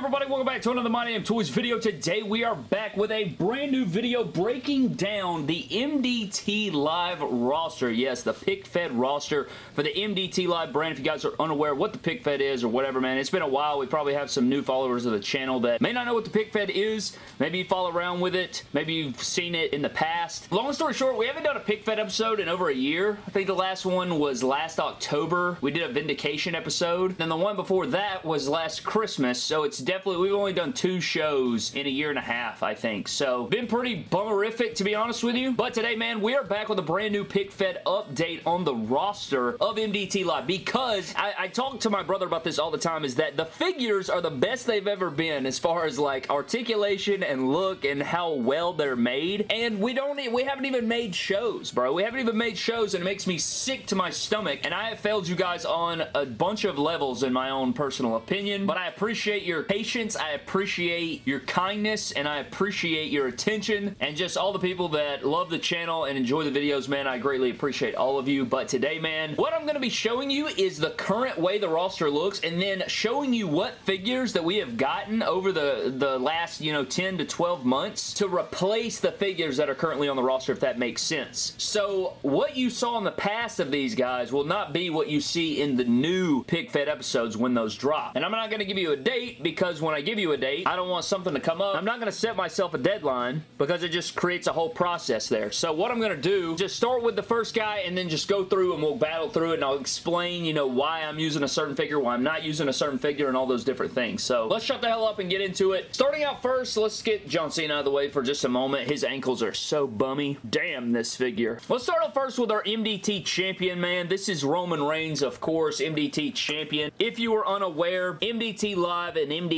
everybody? Welcome back to another My Damn Toys video. Today we are back with a brand new video breaking down the MDT Live roster. Yes, the Pick Fed roster for the MDT Live brand. If you guys are unaware what the Pick Fed is or whatever, man, it's been a while. We probably have some new followers of the channel that may not know what the Pick Fed is. Maybe you follow around with it. Maybe you've seen it in the past. Long story short, we haven't done a Pick Fed episode in over a year. I think the last one was last October. We did a Vindication episode. Then the one before that was last Christmas so it's definitely, we've only done two shows in a year and a half, I think. So, been pretty bummerific, to be honest with you. But today, man, we are back with a brand new Pick Fed update on the roster of MDT Live because I, I talk to my brother about this all the time is that the figures are the best they've ever been as far as like articulation and look and how well they're made. And we don't, we haven't even made shows, bro. We haven't even made shows and it makes me sick to my stomach. And I have failed you guys on a bunch of levels in my own personal opinion, but I appreciate your patience. I appreciate your kindness and I appreciate your attention and just all the people that love the channel and enjoy the videos, man. I greatly appreciate all of you. But today, man, what I'm going to be showing you is the current way the roster looks and then showing you what figures that we have gotten over the, the last, you know, 10 to 12 months to replace the figures that are currently on the roster, if that makes sense. So, what you saw in the past of these guys will not be what you see in the new Pick Fed episodes when those drop. And I'm not going to give you a date date because when I give you a date, I don't want something to come up. I'm not going to set myself a deadline because it just creates a whole process there. So what I'm going to do, just start with the first guy and then just go through and we'll battle through it and I'll explain, you know, why I'm using a certain figure, why I'm not using a certain figure and all those different things. So let's shut the hell up and get into it. Starting out first, let's get John Cena out of the way for just a moment. His ankles are so bummy. Damn this figure. Let's start off first with our MDT champion, man. This is Roman Reigns, of course, MDT champion. If you were unaware, MDT Live and MDT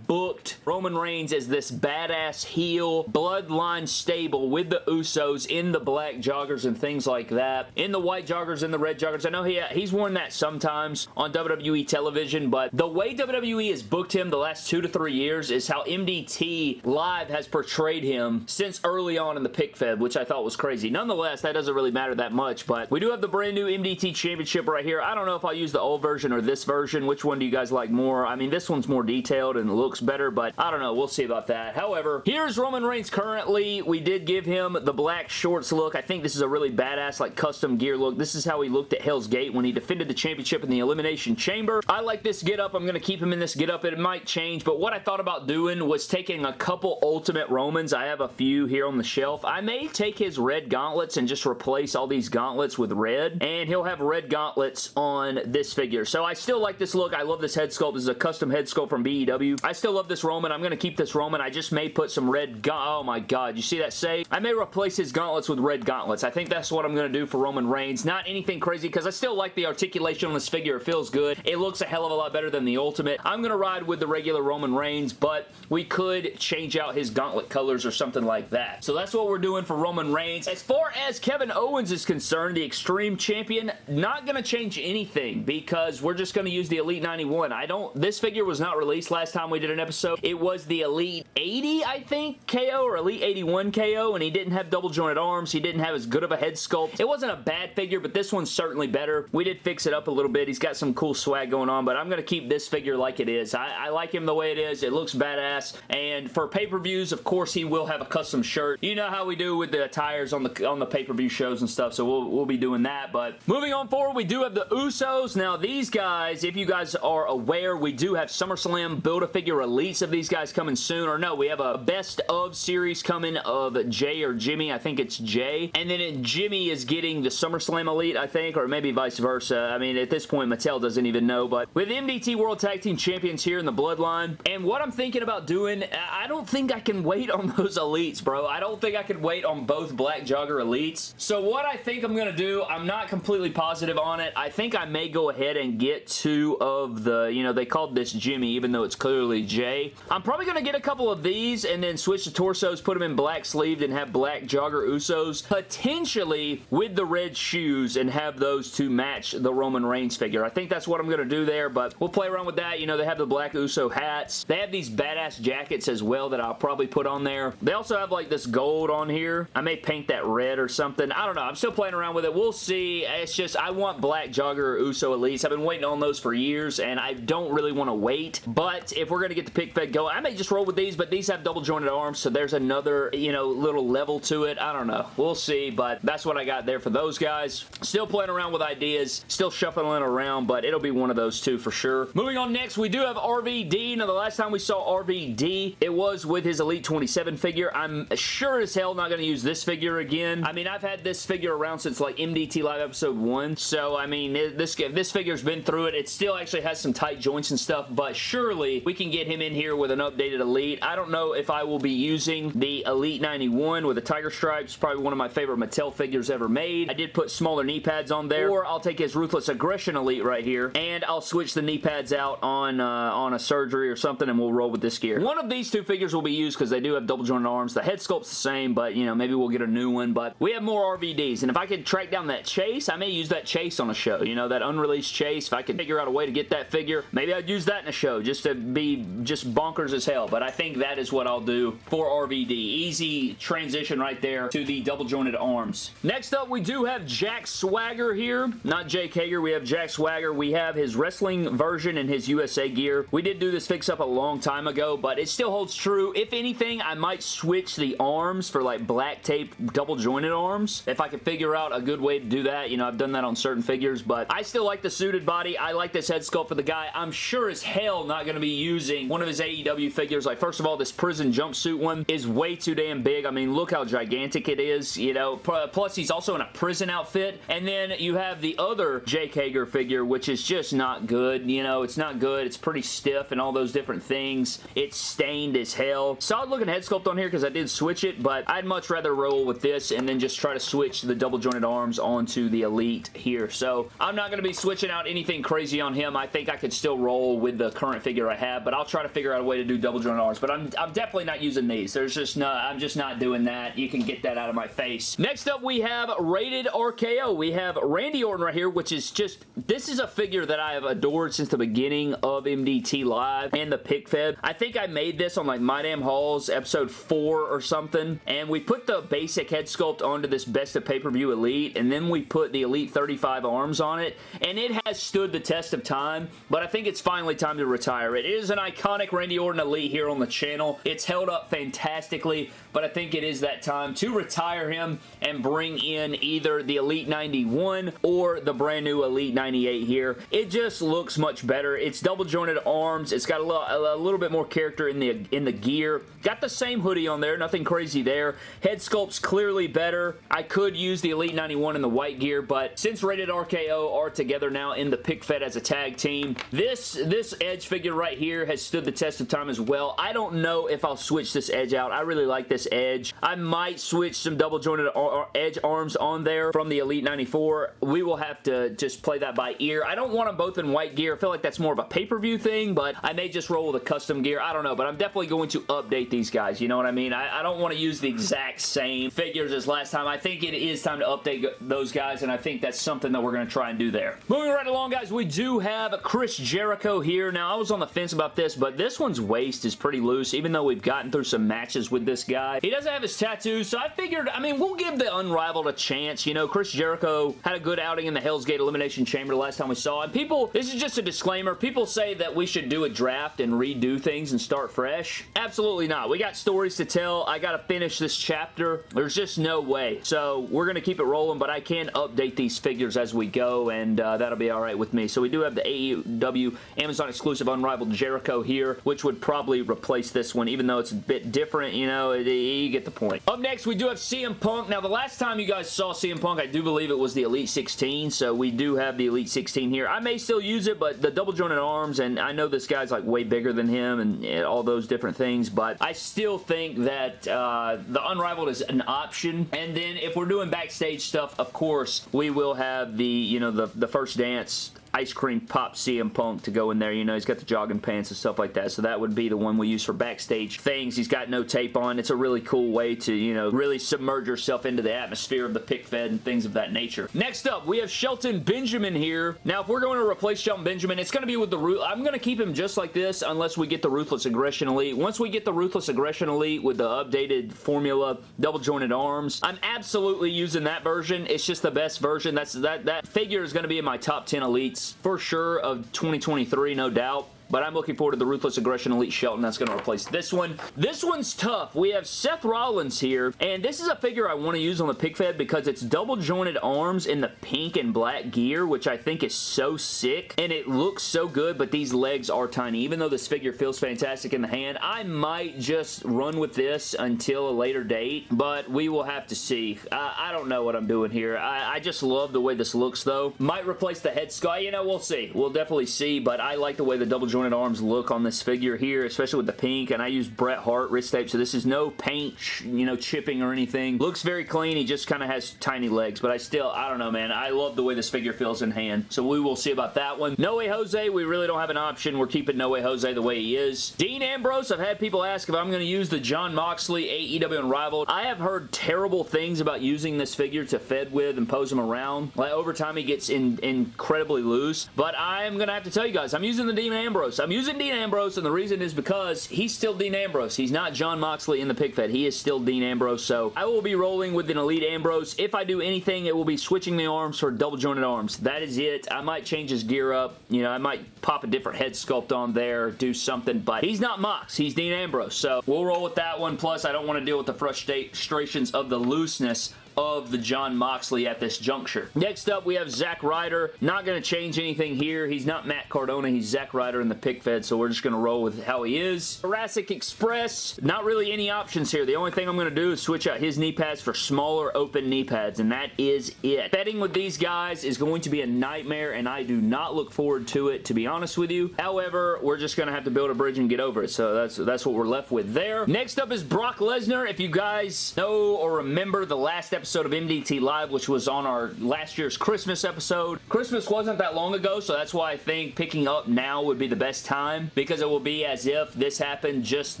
booked Roman Reigns as this badass heel, bloodline stable with the Usos in the black joggers and things like that. In the white joggers and the red joggers. I know he, he's worn that sometimes on WWE television, but the way WWE has booked him the last two to three years is how MDT Live has portrayed him since early on in the pick fed, which I thought was crazy. Nonetheless, that doesn't really matter that much, but we do have the brand new MDT Championship right here. I don't know if I'll use the old version or this version. Which one do you guys like more? I mean, this one's more detailed and looks better, but I don't know. We'll see about that. However, here's Roman Reigns currently. We did give him the black shorts look. I think this is a really badass, like, custom gear look. This is how he looked at Hell's Gate when he defended the championship in the Elimination Chamber. I like this get up. I'm going to keep him in this get up. It might change, but what I thought about doing was taking a couple Ultimate Romans. I have a few here on the shelf. I may take his red gauntlets and just replace all these gauntlets with red, and he'll have red gauntlets on this figure. So I still like this look. I love this head sculpt. This is a custom head sculpt from BEW. I still love this Roman. I'm going to keep this Roman. I just may put some red Oh my god. You see that save? I may replace his gauntlets with red gauntlets. I think that's what I'm going to do for Roman Reigns. Not anything crazy because I still like the articulation on this figure. It feels good. It looks a hell of a lot better than the Ultimate. I'm going to ride with the regular Roman Reigns, but we could change out his gauntlet colors or something like that. So that's what we're doing for Roman Reigns. As far as Kevin Owens is concerned, the Extreme Champion, not going to change anything because we're just going to use the Elite 91. I don't, this figure was not released last time we did an episode. It was the Elite 80, I think, KO or Elite 81 KO, and he didn't have double jointed arms. He didn't have as good of a head sculpt. It wasn't a bad figure, but this one's certainly better. We did fix it up a little bit. He's got some cool swag going on, but I'm going to keep this figure like it is. I, I like him the way it is. It looks badass, and for pay-per-views, of course, he will have a custom shirt. You know how we do with the attires on the on the pay-per-view shows and stuff, so we'll, we'll be doing that, but moving on forward, we do have the Usos. Now, these guys, if you guys are aware, we do have SummerSlam Build-A-Figure Elites of these guys coming soon, or no, we have a best of series coming of Jay or Jimmy. I think it's Jay. And then Jimmy is getting the SummerSlam Elite, I think, or maybe vice versa. I mean, at this point, Mattel doesn't even know, but with MDT World Tag Team Champions here in the Bloodline, and what I'm thinking about doing, I don't think I can wait on those Elites, bro. I don't think I can wait on both Black Jogger Elites. So what I think I'm going to do, I'm not completely positive on it. I think I may go ahead and get two of the, you know, they called this Jimmy, even though it's clearly Jay. I'm probably going to get a couple of these and then switch the torsos, put them in black sleeved and have black jogger Usos, potentially with the red shoes and have those to match the Roman Reigns figure. I think that's what I'm going to do there, but we'll play around with that. You know, they have the black Uso hats. They have these badass jackets as well that I'll probably put on there. They also have like this gold on here. I may paint that red or something. I don't know. I'm still playing around with it. We'll see. It's just, I want black jogger Uso Elites. I've been waiting on those for years and I don't really want to wait, but but if we're going to get the pick fed going, I may just roll with these, but these have double jointed arms, so there's another, you know, little level to it. I don't know. We'll see, but that's what I got there for those guys. Still playing around with ideas, still shuffling around, but it'll be one of those two for sure. Moving on next, we do have RVD. Now, the last time we saw RVD, it was with his Elite 27 figure. I'm sure as hell not going to use this figure again. I mean, I've had this figure around since like MDT Live Episode 1, so I mean, this, this figure's been through it. It still actually has some tight joints and stuff, but surely we can get him in here with an updated Elite. I don't know if I will be using the Elite 91 with the Tiger Stripes, probably one of my favorite Mattel figures ever made. I did put smaller knee pads on there, or I'll take his Ruthless Aggression Elite right here, and I'll switch the knee pads out on, uh, on a surgery or something, and we'll roll with this gear. One of these two figures will be used because they do have double jointed arms. The head sculpt's the same, but, you know, maybe we'll get a new one, but we have more RVDs, and if I could track down that Chase, I may use that Chase on a show, you know, that unreleased Chase. If I could figure out a way to get that figure, maybe I'd use that in a show just to be just bonkers as hell, but I think that is what I'll do for RVD. Easy transition right there to the double jointed arms. Next up, we do have Jack Swagger here. Not Jake Hager. We have Jack Swagger. We have his wrestling version and his USA gear. We did do this fix-up a long time ago, but it still holds true. If anything, I might switch the arms for like black tape double jointed arms. If I could figure out a good way to do that. You know, I've done that on certain figures, but I still like the suited body. I like this head sculpt for the guy. I'm sure as hell not going to be using one of his AEW figures. Like, first of all, this prison jumpsuit one is way too damn big. I mean, look how gigantic it is, you know. Plus, he's also in a prison outfit. And then you have the other Jake Hager figure, which is just not good. You know, it's not good. It's pretty stiff and all those different things. It's stained as hell. Solid looking head sculpt on here because I did switch it, but I'd much rather roll with this and then just try to switch the double jointed arms onto the Elite here. So, I'm not going to be switching out anything crazy on him. I think I could still roll with the current figure I have, but I'll try to figure out a way to do double jointed arms. But I'm, I'm definitely not using these. There's just no, I'm just not doing that. You can get that out of my face. Next up, we have Rated RKO. We have Randy Orton right here, which is just, this is a figure that I have adored since the beginning of MDT Live and the pick fed. I think I made this on like My Damn Halls episode 4 or something, and we put the basic head sculpt onto this Best of Pay-Per-View Elite, and then we put the Elite 35 arms on it, and it has stood the test of time, but I think it's finally time to retire it. Is an iconic Randy Orton Elite here on the channel. It's held up fantastically, but I think it is that time to retire him and bring in either the Elite 91 or the brand new Elite 98 here. It just looks much better. It's double jointed arms. It's got a little, a little bit more character in the, in the gear. Got the same hoodie on there. Nothing crazy there. Head sculpt's clearly better. I could use the Elite 91 in the white gear, but since Rated RKO are together now in the pick fed as a tag team, this, this Edge figure right here has stood the test of time as well. I don't know if I'll switch this Edge out. I really like this Edge. I might switch some double jointed Edge arms on there from the Elite 94. We will have to just play that by ear. I don't want them both in white gear. I feel like that's more of a pay-per-view thing, but I may just roll with a custom gear. I don't know, but I'm definitely going to update these guys. You know what I mean? I, I don't want to use the exact same figures as last time. I think it is time to update those guys, and I think that's something that we're going to try and do there. Moving right along, guys, we do have Chris Jericho here. Now, I was on the fence about this, but this one's waist is pretty loose, even though we've gotten through some matches with this guy. He doesn't have his tattoos, so I figured, I mean, we'll give the Unrivaled a chance. You know, Chris Jericho had a good outing in the Hell's Gate Elimination Chamber the last time we saw him. People, this is just a disclaimer. People say that we should do a draft and redo things and start fresh. Absolutely not. We got stories to tell. I got to finish this chapter. There's just no way. So we're to keep it rolling, but I can update these figures as we go, and uh, that'll be all right with me. So we do have the AEW Amazon exclusive Unrivaled Jericho here, which would probably replace this one, even though it's a bit different, you know, you get the point. Up next, we do have CM Punk. Now, the last time you guys saw CM Punk, I do believe it was the Elite 16, so we do have the Elite 16 here. I may still use it, but the double jointed arms, and I know this guy's like way bigger than him and, all those different things, but I still think that uh, the Unrivaled is an option. And then if we're doing backstage stuff, of course, we will have the, you know, the, the first dance ice cream pop CM Punk to go in there. You know, he's got the jogging pants and stuff like that. So that would be the one we use for backstage things. He's got no tape on. It's a really cool way to, you know, really submerge yourself into the atmosphere of the pick fed and things of that nature. Next up, we have Shelton Benjamin here. Now, if we're going to replace Shelton Benjamin, it's going to be with the. I'm going to keep him just like this unless we get the Ruthless Aggression Elite. Once we get the Ruthless Aggression Elite with the updated formula, double jointed arms, I'm absolutely using that version. It's just the best version. That's That, that figure is going to be in my top 10 elites for sure of 2023, no doubt. But I'm looking forward to the Ruthless Aggression Elite Shelton that's going to replace this one. This one's tough. We have Seth Rollins here, and this is a figure I want to use on the pick fed because it's double jointed arms in the pink and black gear, which I think is so sick, and it looks so good, but these legs are tiny. Even though this figure feels fantastic in the hand, I might just run with this until a later date, but we will have to see. I, I don't know what I'm doing here. I, I, just love the way this looks, though. Might replace the head sky. You know, we'll see. We'll definitely see, but I like the way the double jointed arms look on this figure here, especially with the pink, and I use Bret Hart wrist tape, so this is no paint, you know, chipping or anything. Looks very clean. He just kind of has tiny legs, but I still, I don't know, man. I love the way this figure feels in hand, so we will see about that one. No Way Jose, we really don't have an option. We're keeping No Way Jose the way he is. Dean Ambrose, I've had people ask if I'm going to use the Jon Moxley AEW Unrivaled. I have heard terrible things about using this figure to fed with and pose him around. Like, over time, he gets in, incredibly loose, but I'm going to have to tell you guys, I'm using the Dean Ambrose. I'm using Dean Ambrose, and the reason is because he's still Dean Ambrose. He's not Jon Moxley in the pick fed. He is still Dean Ambrose, so I will be rolling with an Elite Ambrose. If I do anything, it will be switching the arms for double jointed arms. That is it. I might change his gear up. You know, I might pop a different head sculpt on there, do something, but he's not Mox. He's Dean Ambrose, so we'll roll with that one. Plus, I don't want to deal with the frustrations of the looseness of the Jon Moxley at this juncture. Next up, we have Zack Ryder. Not going to change anything here. He's not Matt Cardona. He's Zack Ryder in the pick fed, so we're just going to roll with how he is. Jurassic Express. Not really any options here. The only thing I'm going to do is switch out his knee pads for smaller open knee pads, and that is it. Betting with these guys is going to be a nightmare, and I do not look forward to it, to be honest with you. However, we're just going to have to build a bridge and get over it, so that's, that's what we're left with there. Next up is Brock Lesnar. If you guys know or remember the last episode episode of MDT Live, which was on our last year's Christmas episode. Christmas wasn't that long ago, so that's why I think picking up now would be the best time because it will be as if this happened just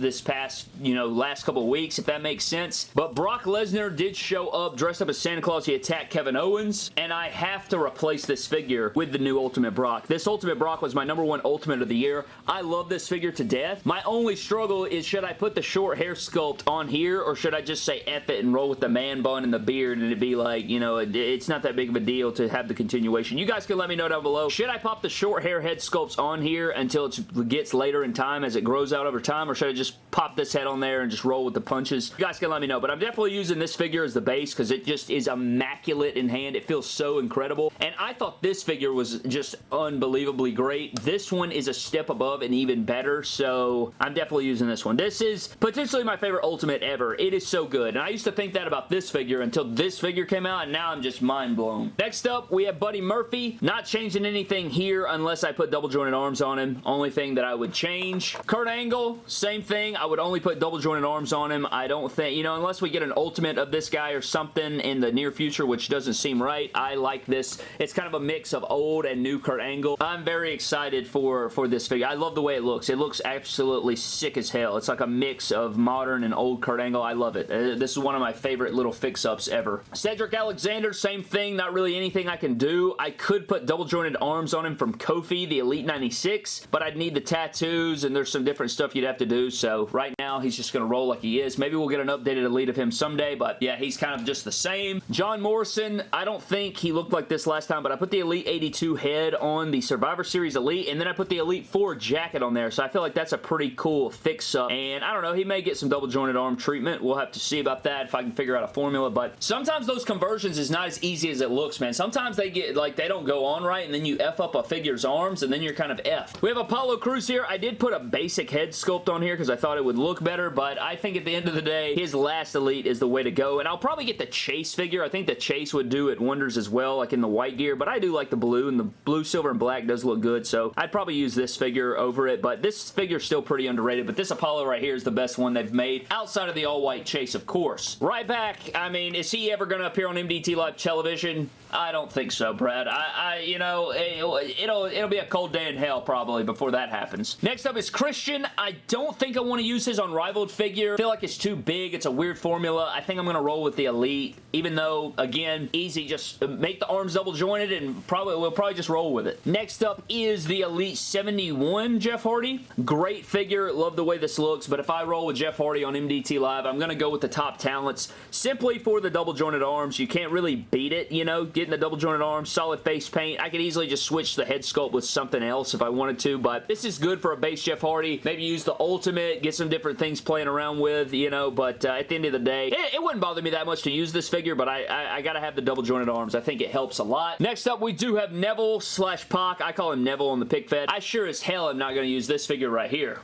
this past, you know, last couple weeks, if that makes sense. But Brock Lesnar did show up dressed up as Santa Claus. He attacked Kevin Owens, and I have to replace this figure with the new Ultimate Brock. This Ultimate Brock was my number one Ultimate of the year. I love this figure to death. My only struggle is should I put the short hair sculpt on here or should I just say F it and roll with the man bun and the beard and it'd be like, you know, it's not that big of a deal to have the continuation. You guys can let me know down below. Should I pop the short hair head sculpts on here until it gets later in time as it grows out over time, or should I just pop this head on there and just roll with the punches? You guys can let me know, but I'm definitely using this figure as the base because it just is immaculate in hand. It feels so incredible, and I thought this figure was just unbelievably great. This one is a step above and even better, so I'm definitely using this one. This is potentially my favorite Ultimate ever. It is so good, and I used to think that about this figure until this figure came out, and now I'm just mind blown. Next up, we have Buddy Murphy. Not changing anything here unless I put double jointed arms on him. Only thing that I would change. Kurt Angle, same thing. I would only put double jointed arms on him. I don't think, you know, unless we get an ultimate of this guy or something in the near future, which doesn't seem right. I like this. It's kind of a mix of old and new Kurt Angle. I'm very excited for, for this figure. I love the way it looks. It looks absolutely sick as hell. It's like a mix of modern and old Kurt Angle. I love it. Uh, this is one of my favorite little fix-ups ever. Cedric Alexander, same thing. Not really anything I can do. I could put double jointed arms on him from Kofi, the Elite 96, but I'd need the tattoos and there's some different stuff you'd have to do. So right now, he's just going to roll like he is. Maybe we'll get an updated Elite of him someday, but yeah, he's kind of just the same. John Morrison, I don't think he looked like this last time, but I put the Elite 82 head on the Survivor Series Elite, and then I put the Elite 4 jacket on there, so I feel like that's a pretty cool fix-up, and I don't know, he may get some double jointed arm treatment. We'll have to see about that if I can figure out a formula, but sometimes those conversions is not as easy as it looks, man. Sometimes they get, like, they don't go on right, and then you F up a figure's arms, and then you're kind of F. We have Apollo Crews here. I did put a basic head sculpt on here because I thought it would look better, but I think at the end of the day, his last Elite is the way to go, and I'll probably get the Chase figure. I think the Chase would do it wonders as well, like in the white gear, but I do like the blue, and the blue, silver, and black does look good, so I'd probably use this figure over it, but this figure's still pretty underrated, but this Apollo right here is the best one they've made, outside of the all-white Chase, of course. Ryback, I mean, he ever going to appear on MDT Live Television? I don't think so, Brad. I, I you know, it'll, it'll, it'll be a cold day in hell probably before that happens. Next up is Christian. I don't think I want to use his Unrivaled figure. I feel like it's too big. It's a weird formula. I think I'm going to roll with the Elite, even though, again, easy. Just make the arms double jointed and probably we'll probably just roll with it. Next up is the Elite 71 Jeff Hardy. Great figure. Love the way this looks, but if I roll with Jeff Hardy on MDT Live, I'm going to go with the top talents simply for the double jointed arms. You can't really beat it, you know, getting the double jointed arms, solid face paint. I could easily just switch the head sculpt with something else if I wanted to, but this is good for a base Jeff Hardy. Maybe use the Ultimate, get some different things playing around with, you know, but uh, at the end of the day, it, it, wouldn't bother me that much to use this figure, but I, I, I gotta have the double jointed arms. I think it helps a lot. Next up, we do have Neville slash Pac. I call him Neville on the pick fed. I sure as hell am not to use this figure right here.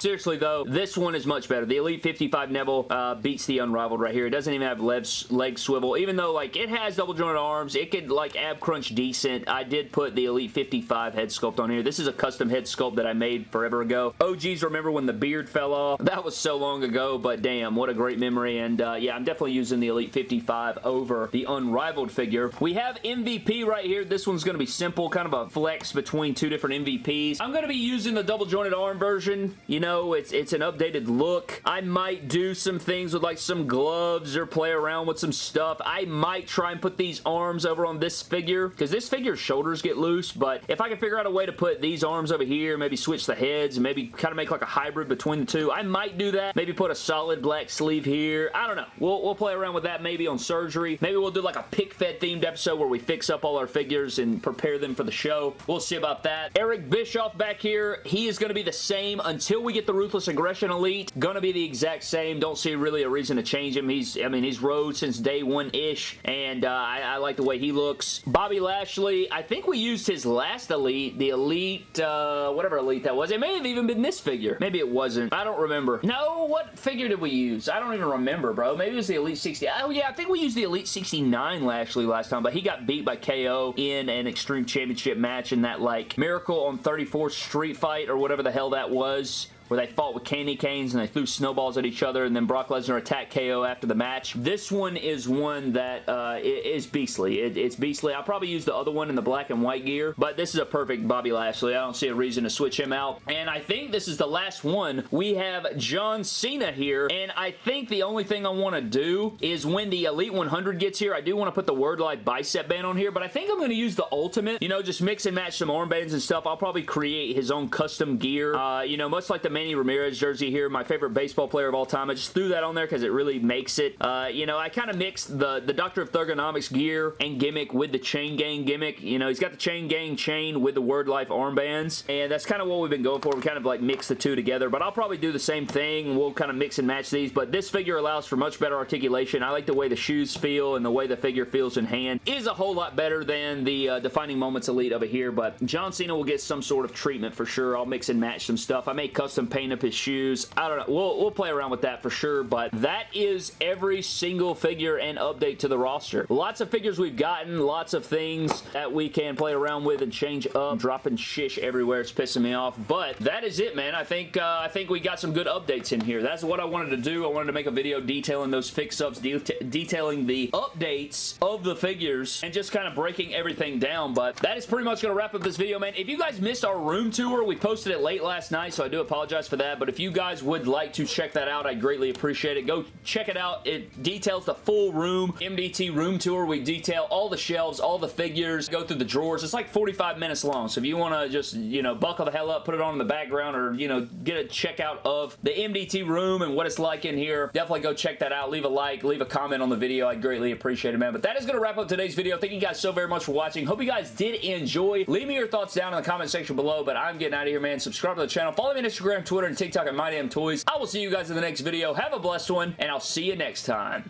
Seriously though, this one is much better. The Elite 55 Neville uh, beats the Unrivaled right here. It doesn't even have leg swivel, even though like it has double jointed arms. It could like ab crunch decent. I did put the Elite 55 head sculpt on here. This is a custom head sculpt that I made forever ago. OGs remember when the beard fell off. That was so long ago, but damn, what a great memory. And uh, yeah, I'm definitely using the Elite 55 over the Unrivaled figure. We have MVP right here. This one's going to be simple, kind of a flex between two different MVPs. I'm going to be using the double jointed version. You know, it's, it's an updated look. I might do some things with like some gloves or play around with some stuff. I might try and put these arms over on this figure because this figure's shoulders get loose, but if I can figure out a way to put these arms over here, maybe switch the heads, and maybe kind of make like a hybrid between the two, I might do that. Maybe put a solid black sleeve here. I don't know. We'll, we'll play around with that maybe on surgery. Maybe we'll do like a pick fed themed episode where we fix up all our figures and prepare them for the show. We'll see about that. Eric Bischoff back here, he is going to be the same until we get the Ruthless Aggression Elite. Gonna be the exact same. Don't see really a reason to change him. He's, I mean, he's rode since day one-ish, and uh, I, I, like the way he looks. Bobby Lashley, I think we used his last Elite, the Elite, uh, whatever Elite that was. It may have even been this figure. Maybe it wasn't. I don't remember. No, what figure did we use? I don't even remember, bro. Maybe it was the Elite 60. Oh, yeah, I think we used the Elite 69 Lashley last time, but he got beat by KO in an Extreme Championship match in that, like, Miracle on 34th Street Fight or whatever the hell that was where they fought with candy canes and they threw snowballs at each other and then Brock Lesnar attacked KO after the match. This one is one that uh, is beastly. It, it's beastly. I'll probably use the other one in the black and white gear, but this is a perfect Bobby Lashley. I don't see a reason to switch him out. And I think this is the last one. We have John Cena here, and I think the only thing I want to do is when the Elite 100 gets here, I do want to put the Word Life bicep band on here, but I think I'm going to use the Ultimate. You know, just mix and match some armbands and stuff. I'll probably create his own custom gear. Uh, you know, much like the Manny Ramirez jersey here, my favorite baseball player of all time. I just threw that on there because it really makes it. Uh, you know, I kind of mixed the, the Doctor of Thuganomics gear and gimmick with the Chain Gang gimmick. You know, he's got the Chain Gang chain with the Word Life armbands, and that's kind of what we've been going for. We kind of like mix the two together, but I'll probably do the same thing. We'll kind of mix and match these, but this figure allows for much better articulation. I like the way the shoes feel and the way the figure feels in hand. It is a whole lot better than the uh, Defining Moments Elite over here, but John Cena will get some sort of treatment for sure. I'll mix and match some stuff. I may custom paint up his shoes. I don't know. We'll, we'll play around with that for sure, but that is every single figure and update to the roster. Lots of figures we've gotten, lots of things that we can play around with and change up, dropping shish everywhere. It's pissing me off, but that is it, man. I think uh, I think we got some good updates in here. That's what I wanted to do. I wanted to make a video detailing those fix-ups, de detailing the updates of the figures, and just kind of breaking everything down, but that is pretty much going to wrap up this video, man. If you guys missed our room tour, we posted it late last night, so I do apologize for that, but if you guys would like to check that out, I greatly appreciate it. Go check it out. It details the full room, MDT room tour. We detail all the shelves, all the figures, go through the drawers. It's like 45 minutes long, so if you want to just, you know, buckle the hell up, put it on in the background, or, you know, get a checkout of the MDT room and what it's like in here, definitely go check that out. Leave a like, leave a comment on the video. I greatly appreciate it, man. But that is going to wrap up today's video. Thank you guys so very much for watching. Hope you guys did enjoy. Leave me your thoughts down in the comment section below, but I'm getting out of here, man. Subscribe to the channel. Follow me on Instagram, Twitter, and TikTok at MyDamnToys. I will see you guys in the next video. Have a blessed one, and I'll see you next time.